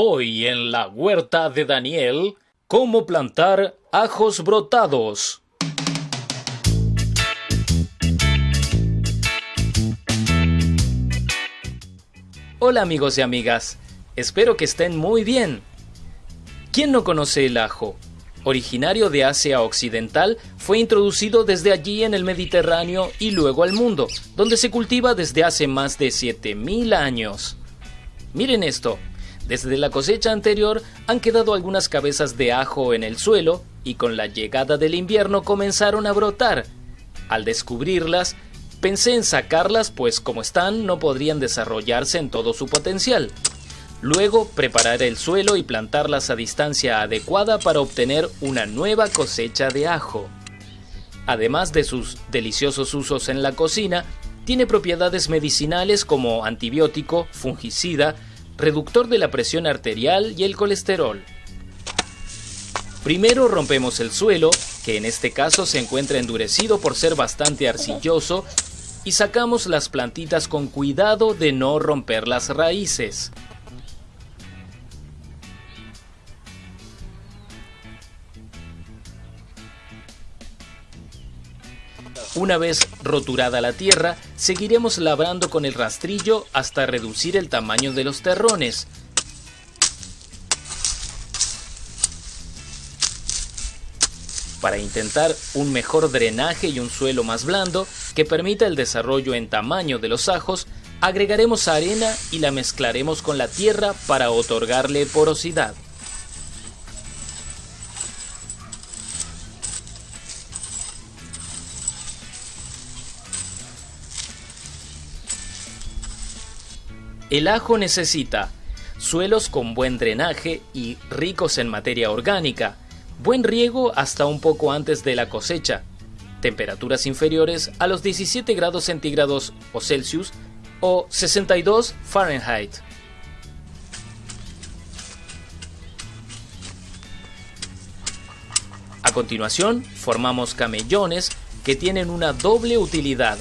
Hoy en la huerta de Daniel, cómo plantar ajos brotados. Hola amigos y amigas, espero que estén muy bien. ¿Quién no conoce el ajo? Originario de Asia Occidental, fue introducido desde allí en el Mediterráneo y luego al mundo, donde se cultiva desde hace más de 7000 años. Miren esto, desde la cosecha anterior han quedado algunas cabezas de ajo en el suelo y con la llegada del invierno comenzaron a brotar. Al descubrirlas, pensé en sacarlas pues como están no podrían desarrollarse en todo su potencial. Luego preparar el suelo y plantarlas a distancia adecuada para obtener una nueva cosecha de ajo. Además de sus deliciosos usos en la cocina, tiene propiedades medicinales como antibiótico, fungicida, reductor de la presión arterial y el colesterol. Primero rompemos el suelo, que en este caso se encuentra endurecido por ser bastante arcilloso, y sacamos las plantitas con cuidado de no romper las raíces. Una vez roturada la tierra, seguiremos labrando con el rastrillo hasta reducir el tamaño de los terrones. Para intentar un mejor drenaje y un suelo más blando que permita el desarrollo en tamaño de los ajos, agregaremos arena y la mezclaremos con la tierra para otorgarle porosidad. El ajo necesita suelos con buen drenaje y ricos en materia orgánica, buen riego hasta un poco antes de la cosecha, temperaturas inferiores a los 17 grados centígrados o Celsius o 62 Fahrenheit. A continuación, formamos camellones que tienen una doble utilidad.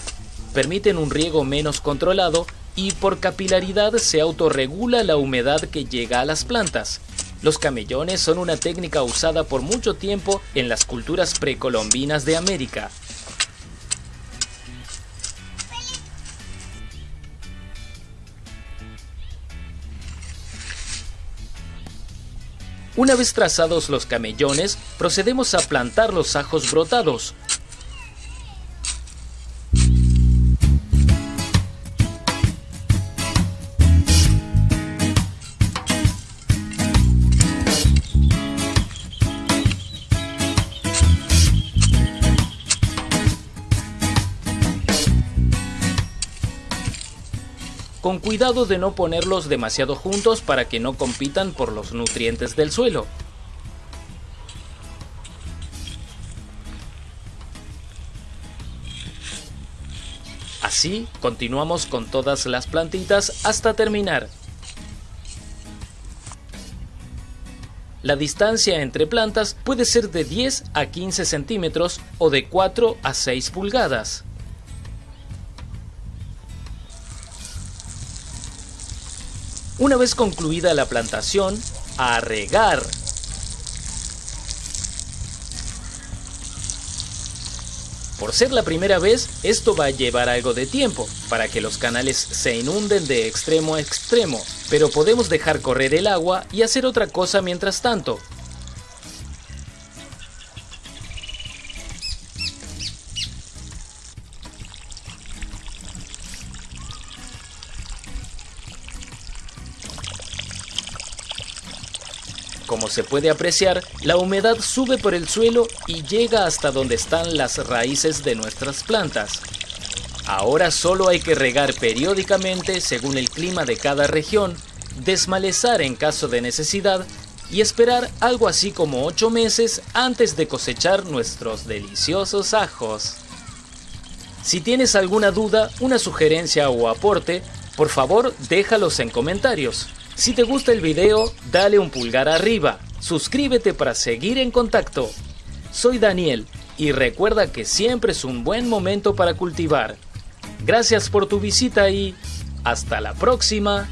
Permiten un riego menos controlado y por capilaridad se autorregula la humedad que llega a las plantas. Los camellones son una técnica usada por mucho tiempo en las culturas precolombinas de América. Una vez trazados los camellones, procedemos a plantar los ajos brotados, con cuidado de no ponerlos demasiado juntos para que no compitan por los nutrientes del suelo. Así continuamos con todas las plantitas hasta terminar. La distancia entre plantas puede ser de 10 a 15 centímetros o de 4 a 6 pulgadas. Una vez concluida la plantación, a regar. Por ser la primera vez, esto va a llevar algo de tiempo, para que los canales se inunden de extremo a extremo, pero podemos dejar correr el agua y hacer otra cosa mientras tanto, Como se puede apreciar, la humedad sube por el suelo y llega hasta donde están las raíces de nuestras plantas. Ahora solo hay que regar periódicamente según el clima de cada región, desmalezar en caso de necesidad y esperar algo así como 8 meses antes de cosechar nuestros deliciosos ajos. Si tienes alguna duda, una sugerencia o aporte, por favor déjalos en comentarios. Si te gusta el video, dale un pulgar arriba, suscríbete para seguir en contacto. Soy Daniel y recuerda que siempre es un buen momento para cultivar. Gracias por tu visita y hasta la próxima.